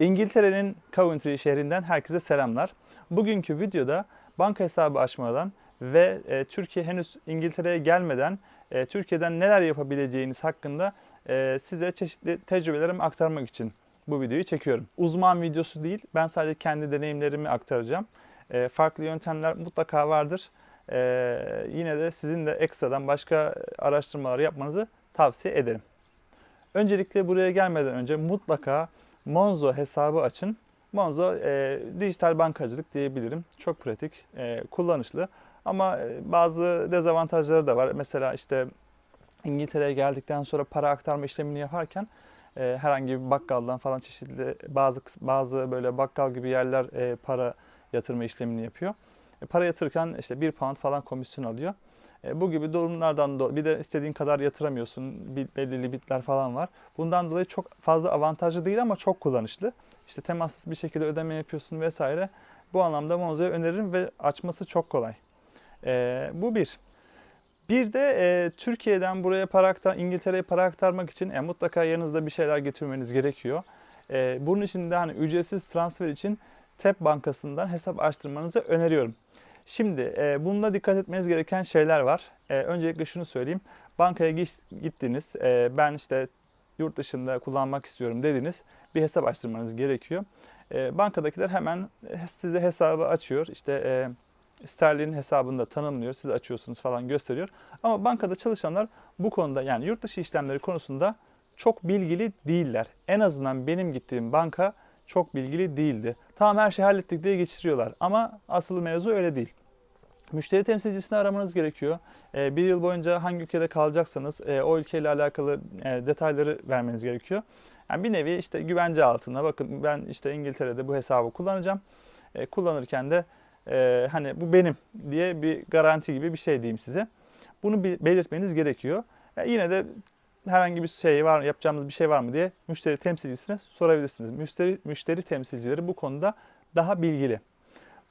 İngiltere'nin Coventry şehrinden herkese selamlar. Bugünkü videoda banka hesabı açmadan ve e, Türkiye henüz İngiltere'ye gelmeden e, Türkiye'den neler yapabileceğiniz hakkında e, size çeşitli tecrübelerimi aktarmak için bu videoyu çekiyorum. Uzman videosu değil, ben sadece kendi deneyimlerimi aktaracağım. E, farklı yöntemler mutlaka vardır. E, yine de sizin de ekstradan başka araştırmalar yapmanızı tavsiye ederim. Öncelikle buraya gelmeden önce mutlaka Monzo hesabı açın. Monzo e, dijital bankacılık diyebilirim. Çok pratik, e, kullanışlı. Ama e, bazı dezavantajları da var. Mesela işte İngiltere'ye geldikten sonra para aktarma işlemini yaparken e, herhangi bir bakkaldan falan çeşitli bazı bazı böyle bakkal gibi yerler e, para yatırma işlemini yapıyor. E, para yatırırken işte 1 pound falan komisyon alıyor. E, bu gibi durumlardan dolayı bir de istediğin kadar yatıramıyorsun. Bir, belli limitler falan var. Bundan dolayı çok fazla avantajlı değil ama çok kullanışlı. İşte temassız bir şekilde ödeme yapıyorsun vesaire. Bu anlamda Monzo'yu öneririm ve açması çok kolay. E, bu bir. Bir de e, Türkiye'den buraya para aktar, İngiltere'ye para aktarmak için e, mutlaka yanınızda bir şeyler getirmeniz gerekiyor. E, bunun için de hani ücretsiz transfer için TEP Bankası'ndan hesap açtırmanızı öneriyorum. Şimdi e, bunda dikkat etmeniz gereken şeyler var. E, öncelikle şunu söyleyeyim. Bankaya gittiniz. E, ben işte yurt dışında kullanmak istiyorum dediniz. Bir hesap açtırmanız gerekiyor. E, bankadakiler hemen size hesabı açıyor. İşte e, sterlin hesabını tanımlıyor. Siz açıyorsunuz falan gösteriyor. Ama bankada çalışanlar bu konuda yani yurt dışı işlemleri konusunda çok bilgili değiller. En azından benim gittiğim banka çok bilgili değildi. Tamam her şeyi hallettik diye geçiriyorlar ama asıl mevzu öyle değil. Müşteri temsilcisini aramanız gerekiyor. Ee, bir yıl boyunca hangi ülkede kalacaksanız e, o ülkeyle alakalı e, detayları vermeniz gerekiyor. Yani bir nevi işte güvence altında bakın ben işte İngiltere'de bu hesabı kullanacağım. E, kullanırken de hani bu benim diye bir garanti gibi bir şey diyeyim size. Bunu belirtmeniz gerekiyor. yine de herhangi bir şey var yapacağımız bir şey var mı diye müşteri temsilcisine sorabilirsiniz. Müşteri müşteri temsilcileri bu konuda daha bilgili.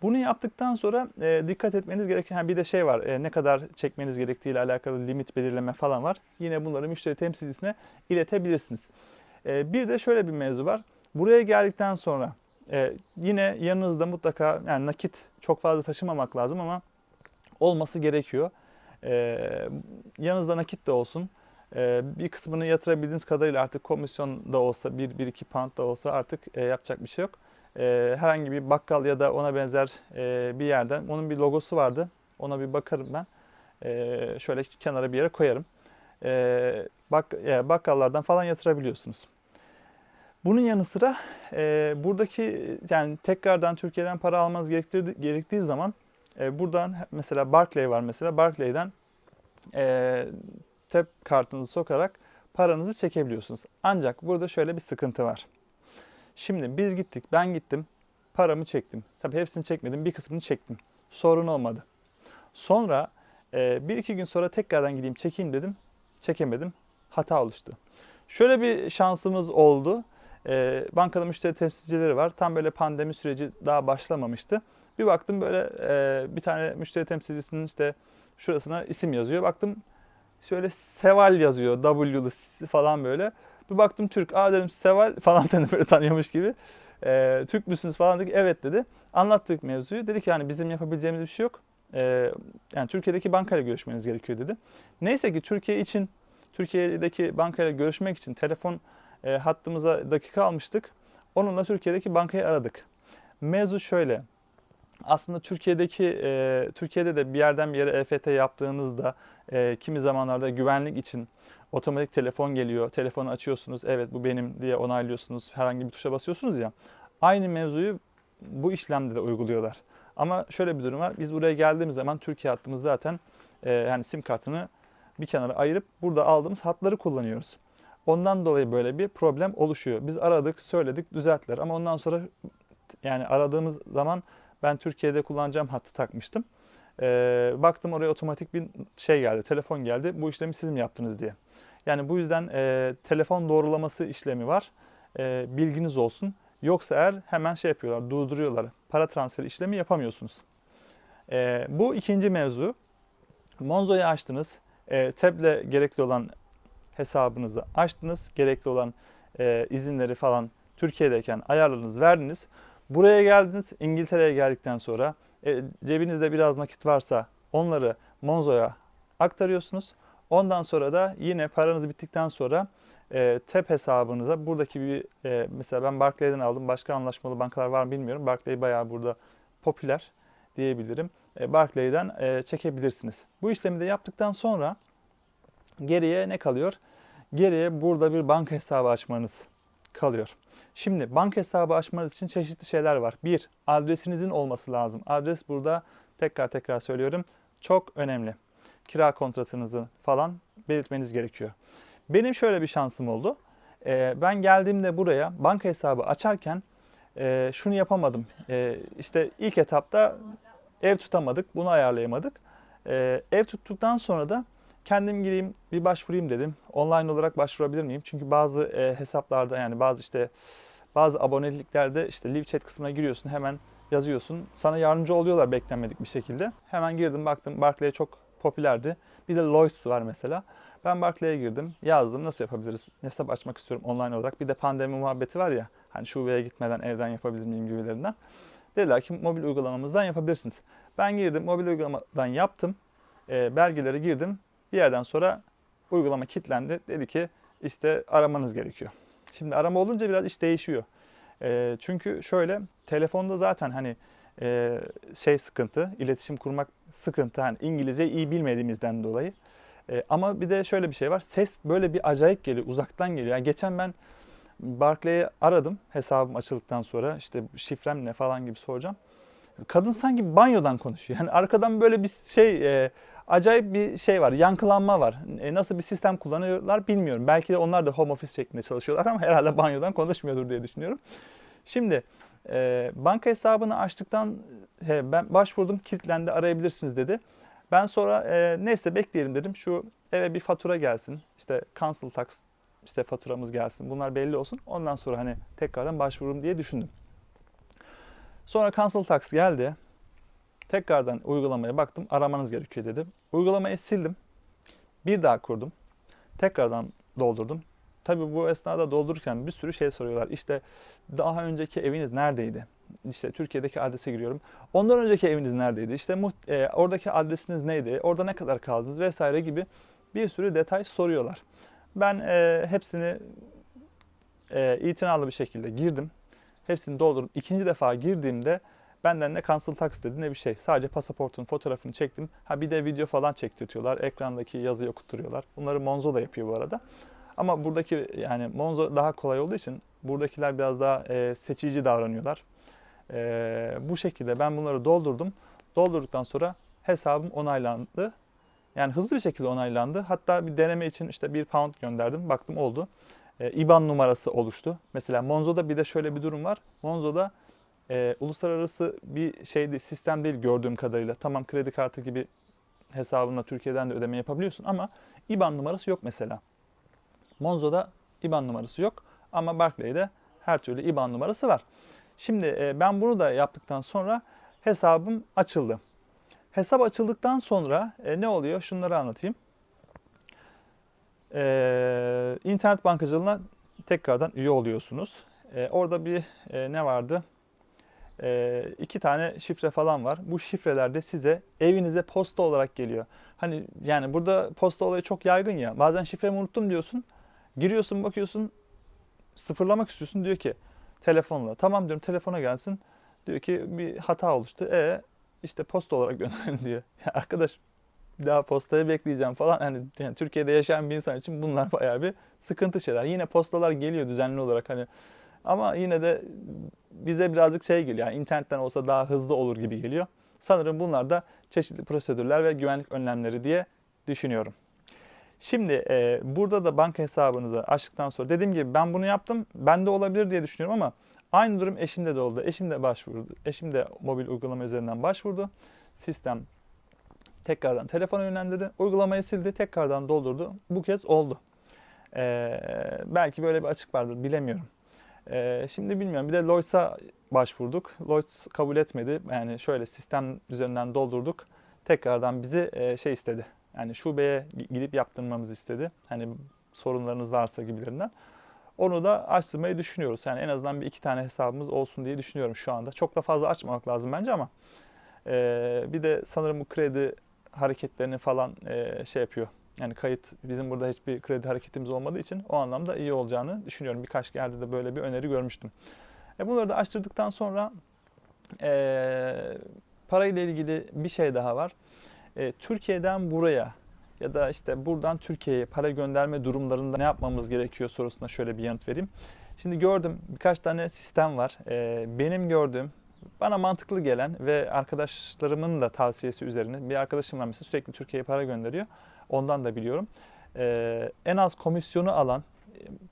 Bunu yaptıktan sonra e, dikkat etmeniz gereken bir de şey var. E, ne kadar çekmeniz gerektiği ile alakalı limit belirleme falan var. Yine bunları müşteri temsilcisine iletebilirsiniz. E, bir de şöyle bir mevzu var. Buraya geldikten sonra e, yine yanınızda mutlaka yani nakit çok fazla taşımamak lazım ama olması gerekiyor. E, yanınızda nakit de olsun. E, bir kısmını yatırabildiğiniz kadarıyla artık komisyon da olsa 1-2 pound da olsa artık e, yapacak bir şey yok e, herhangi bir bakkal ya da ona benzer e, bir yerden onun bir logosu vardı. Ona bir bakarım ben. E, şöyle kenara bir yere koyarım. Bak, e, bakkallardan falan yatırabiliyorsunuz. Bunun yanı sıra buradaki yani tekrardan Türkiye'den para almanız gerektiği zaman buradan mesela Barclay var mesela Barclay'den tep kartınızı sokarak paranızı çekebiliyorsunuz. Ancak burada şöyle bir sıkıntı var. Şimdi biz gittik, ben gittim, paramı çektim. Tabii hepsini çekmedim, bir kısmını çektim. Sorun olmadı. Sonra e, bir iki gün sonra tekrardan gideyim çekeyim dedim. Çekemedim. Hata oluştu. Şöyle bir şansımız oldu. E, bankada müşteri temsilcileri var. Tam böyle pandemi süreci daha başlamamıştı. Bir baktım böyle e, bir tane müşteri temsilcisinin işte şurasına isim yazıyor. Baktım şöyle Seval yazıyor. W'lu falan böyle. Bir baktım Türk. Aa dedim Seval falan dedi böyle tanıyormuş gibi. E, Türk müsünüz falan dedi. Evet dedi. Anlattık mevzuyu. Dedi ki yani bizim yapabileceğimiz bir şey yok. E, yani Türkiye'deki bankayla görüşmeniz gerekiyor dedi. Neyse ki Türkiye için Türkiye'deki bankayla görüşmek için telefon e, hattımıza dakika almıştık. Onunla Türkiye'deki bankayı aradık. Mevzu şöyle. Aslında Türkiye'deki e, Türkiye'de de bir yerden bir yere EFT yaptığınızda e, kimi zamanlarda güvenlik için otomatik telefon geliyor. Telefonu açıyorsunuz. Evet bu benim diye onaylıyorsunuz. Herhangi bir tuşa basıyorsunuz ya. Aynı mevzuyu bu işlemde de uyguluyorlar. Ama şöyle bir durum var. Biz buraya geldiğimiz zaman Türkiye hattımız zaten e, yani sim kartını bir kenara ayırıp burada aldığımız hatları kullanıyoruz. Ondan dolayı böyle bir problem oluşuyor. Biz aradık, söyledik, düzelttiler. Ama ondan sonra yani aradığımız zaman ben Türkiye'de kullanacağım hattı takmıştım. Ee, baktım oraya otomatik bir şey geldi, telefon geldi. Bu işlemi siz mi yaptınız diye. Yani bu yüzden e, telefon doğrulaması işlemi var. E, bilginiz olsun. Yoksa eğer hemen şey yapıyorlar, durduruyorlar. Para transferi işlemi yapamıyorsunuz. E, bu ikinci mevzu. Monzo'yu açtınız. E, TEB'le gerekli olan hesabınızı açtınız. Gerekli olan e, izinleri falan Türkiye'deyken ayarlarınızı verdiniz. Buraya geldiniz. İngiltere'ye geldikten sonra e, cebinizde biraz nakit varsa onları Monzo'ya aktarıyorsunuz. Ondan sonra da yine paranız bittikten sonra e, TEP hesabınıza buradaki bir e, mesela ben Barclay'den aldım. Başka anlaşmalı bankalar var mı bilmiyorum. Barclay bayağı burada popüler diyebilirim. E, Barclay'den e, çekebilirsiniz. Bu işlemi de yaptıktan sonra geriye ne kalıyor? Geriye burada bir banka hesabı açmanız kalıyor. Şimdi banka hesabı açmanız için çeşitli şeyler var. Bir, adresinizin olması lazım. Adres burada tekrar tekrar söylüyorum çok önemli. Kira kontratınızı falan belirtmeniz gerekiyor. Benim şöyle bir şansım oldu. Ee, ben geldiğimde buraya banka hesabı açarken e, şunu yapamadım. E, işte ilk etapta ev tutamadık, bunu ayarlayamadık. E, ev tuttuktan sonra da kendim gireyim bir başvurayım dedim. Online olarak başvurabilir miyim? Çünkü bazı e, hesaplarda yani bazı işte bazı aboneliklerde işte live chat kısmına giriyorsun hemen yazıyorsun. Sana yardımcı oluyorlar beklenmedik bir şekilde. Hemen girdim baktım Barclay çok popülerdi. Bir de Lloyds var mesela. Ben Barclay'e girdim, yazdım nasıl yapabiliriz, hesap açmak istiyorum online olarak. Bir de pandemi muhabbeti var ya, hani şubeye gitmeden evden yapabilir miyim gibilerinden. Dediler ki mobil uygulamamızdan yapabilirsiniz. Ben girdim, mobil uygulamadan yaptım, e, belgeleri girdim. Bir yerden sonra uygulama kilitlendi. Dedi ki işte aramanız gerekiyor. Şimdi arama olunca biraz iş değişiyor. E, çünkü şöyle telefonda zaten hani e, şey sıkıntı, iletişim kurmak sıkıntı. Hani İngilizce iyi bilmediğimizden dolayı. E, ama bir de şöyle bir şey var. Ses böyle bir acayip geliyor, uzaktan geliyor. Yani geçen ben Barclay'i aradım hesabım açıldıktan sonra. işte şifrem ne falan gibi soracağım. Kadın sanki banyodan konuşuyor. Yani arkadan böyle bir şey e, acayip bir şey var. Yankılanma var. E, nasıl bir sistem kullanıyorlar bilmiyorum. Belki de onlar da home office şeklinde çalışıyorlar ama herhalde banyodan konuşmuyordur diye düşünüyorum. Şimdi e, banka hesabını açtıktan he, ben başvurdum kilitlendi arayabilirsiniz dedi. Ben sonra e, neyse bekleyelim dedim. Şu eve bir fatura gelsin. İşte cancel tax işte faturamız gelsin. Bunlar belli olsun. Ondan sonra hani tekrardan başvururum diye düşündüm. Sonra cancel tax geldi. Tekrardan uygulamaya baktım. Aramanız gerekiyor dedi. Uygulamayı sildim. Bir daha kurdum. Tekrardan doldurdum. Tabii bu esnada doldururken bir sürü şey soruyorlar. İşte daha önceki eviniz neredeydi? İşte Türkiye'deki adrese giriyorum. Ondan önceki eviniz neredeydi? İşte e, oradaki adresiniz neydi? Orada ne kadar kaldınız vesaire gibi bir sürü detay soruyorlar. Ben e, hepsini e, itinalı bir şekilde girdim. Hepsini doldurdum. İkinci defa girdiğimde benden ne cancel tax dedi ne bir şey. Sadece pasaportun fotoğrafını çektim. Ha bir de video falan çektirtiyorlar. Ekrandaki yazıyı okutturuyorlar. Bunları Monzo da yapıyor bu arada. Ama buradaki yani Monzo daha kolay olduğu için buradakiler biraz daha e, seçici davranıyorlar. E, bu şekilde ben bunları doldurdum. Doldurduktan sonra hesabım onaylandı. Yani hızlı bir şekilde onaylandı. Hatta bir deneme için işte bir pound gönderdim. Baktım oldu. E, IBAN numarası oluştu. Mesela Monzo'da bir de şöyle bir durum var. Monzo'da e, uluslararası bir şeydi sistem değil gördüğüm kadarıyla. Tamam kredi kartı gibi hesabınla Türkiye'den de ödeme yapabiliyorsun ama IBAN numarası yok mesela. Monzo'da IBAN numarası yok ama Barclay'de her türlü IBAN numarası var. Şimdi e, ben bunu da yaptıktan sonra hesabım açıldı. Hesap açıldıktan sonra e, ne oluyor? Şunları anlatayım. E, internet bankacılığına tekrardan üye oluyorsunuz. E, orada bir e, ne vardı? E, iki tane şifre falan var. Bu şifreler de size evinize posta olarak geliyor. Hani yani burada posta olayı çok yaygın ya. Bazen şifremi unuttum diyorsun. Giriyorsun bakıyorsun sıfırlamak istiyorsun diyor ki telefonla. Tamam diyorum telefona gelsin. Diyor ki bir hata oluştu. E işte posta olarak gönderin diyor. Ya arkadaş daha postayı bekleyeceğim falan. Hani yani Türkiye'de yaşayan bir insan için bunlar bayağı bir sıkıntı şeyler. Yine postalar geliyor düzenli olarak hani ama yine de bize birazcık şey geliyor. Yani internetten olsa daha hızlı olur gibi geliyor. Sanırım bunlar da çeşitli prosedürler ve güvenlik önlemleri diye düşünüyorum. Şimdi e, burada da banka hesabınızı açtıktan sonra dediğim gibi ben bunu yaptım. Ben de olabilir diye düşünüyorum ama aynı durum eşimde de oldu. Eşim de başvurdu. Eşim de mobil uygulama üzerinden başvurdu. Sistem tekrardan telefona yönlendirdi. Uygulamayı sildi. Tekrardan doldurdu. Bu kez oldu. E, belki böyle bir açık vardır bilemiyorum. E, şimdi bilmiyorum. Bir de Lloyds'a başvurduk. Lloyds kabul etmedi. Yani şöyle sistem üzerinden doldurduk. Tekrardan bizi e, şey istedi yani şubeye gidip yaptırmamızı istedi. Hani sorunlarınız varsa gibilerinden. Onu da açtırmayı düşünüyoruz. Yani en azından bir iki tane hesabımız olsun diye düşünüyorum şu anda. Çok da fazla açmamak lazım bence ama e, bir de sanırım bu kredi hareketlerini falan e, şey yapıyor. Yani kayıt bizim burada hiçbir kredi hareketimiz olmadığı için o anlamda iyi olacağını düşünüyorum. Birkaç yerde de böyle bir öneri görmüştüm. E, bunları da açtırdıktan sonra e, parayla ilgili bir şey daha var. E, Türkiye'den buraya ya da işte buradan Türkiye'ye para gönderme durumlarında ne yapmamız gerekiyor sorusuna şöyle bir yanıt vereyim. Şimdi gördüm birkaç tane sistem var. E, benim gördüğüm bana mantıklı gelen ve arkadaşlarımın da tavsiyesi üzerine bir arkadaşım var mesela sürekli Türkiye'ye para gönderiyor. Ondan da biliyorum. E, en az komisyonu alan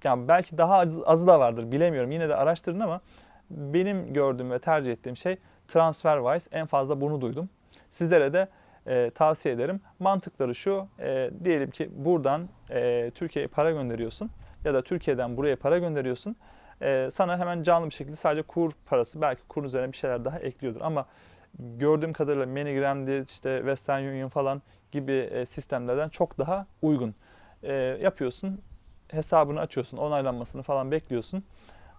yani belki daha az, azı da vardır bilemiyorum. Yine de araştırın ama benim gördüğüm ve tercih ettiğim şey TransferWise. En fazla bunu duydum. Sizlere de e, tavsiye ederim. Mantıkları şu, e, diyelim ki buradan e, Türkiye'ye para gönderiyorsun ya da Türkiye'den buraya para gönderiyorsun. E, sana hemen canlı bir şekilde sadece kur parası, belki kurun üzerine bir şeyler daha ekliyordur. Ama gördüğüm kadarıyla ManyGram'di, işte Western Union falan gibi e, sistemlerden çok daha uygun. E, yapıyorsun, hesabını açıyorsun, onaylanmasını falan bekliyorsun.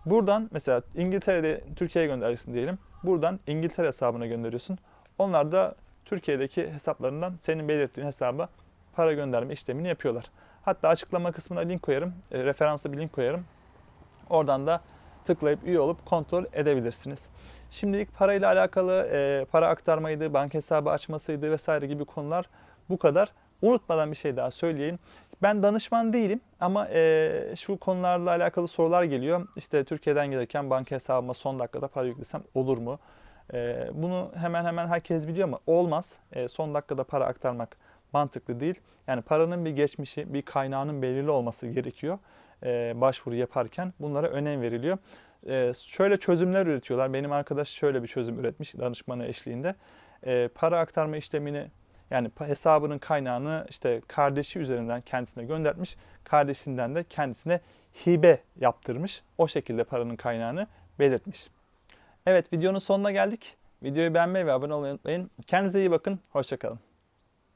Buradan mesela İngiltere'de Türkiye'ye gönderirsin diyelim. Buradan İngiltere hesabına gönderiyorsun. Onlar da Türkiye'deki hesaplarından senin belirttiğin hesaba para gönderme işlemini yapıyorlar. Hatta açıklama kısmına link koyarım, e, referanslı bir link koyarım. Oradan da tıklayıp üye olup kontrol edebilirsiniz. Şimdilik parayla alakalı e, para aktarmaydı, banka hesabı açmasıydı vesaire gibi konular bu kadar. Unutmadan bir şey daha söyleyeyim. Ben danışman değilim ama e, şu konularla alakalı sorular geliyor. İşte Türkiye'den gelirken banka hesabıma son dakikada para yüklesem olur mu? E, bunu hemen hemen herkes biliyor ama olmaz. E, son dakikada para aktarmak mantıklı değil. Yani paranın bir geçmişi, bir kaynağının belirli olması gerekiyor. E, başvuru yaparken bunlara önem veriliyor. E, şöyle çözümler üretiyorlar. Benim arkadaş şöyle bir çözüm üretmiş danışmanı eşliğinde. E, para aktarma işlemini yani hesabının kaynağını işte kardeşi üzerinden kendisine göndermiş. Kardeşinden de kendisine hibe yaptırmış. O şekilde paranın kaynağını belirtmiş. Evet videonun sonuna geldik. Videoyu beğenmeyi ve abone olmayı unutmayın. Kendinize iyi bakın. Hoşçakalın.